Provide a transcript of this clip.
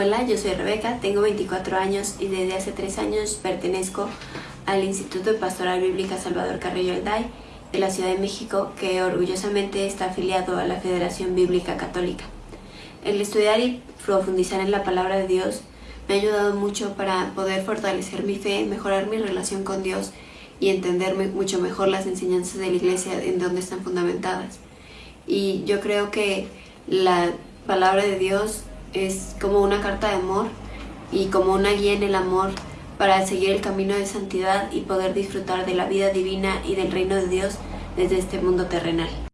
Hola, yo soy Rebeca, tengo 24 años y desde hace 3 años pertenezco al Instituto de Pastoral Bíblica Salvador Carrillo Alday de la Ciudad de México que orgullosamente está afiliado a la Federación Bíblica Católica. El estudiar y profundizar en la palabra de Dios me ha ayudado mucho para poder fortalecer mi fe, mejorar mi relación con Dios y entender mucho mejor las enseñanzas de la iglesia en donde están fundamentadas. Y yo creo que la palabra de Dios es como una carta de amor y como una guía en el amor para seguir el camino de santidad y poder disfrutar de la vida divina y del reino de Dios desde este mundo terrenal.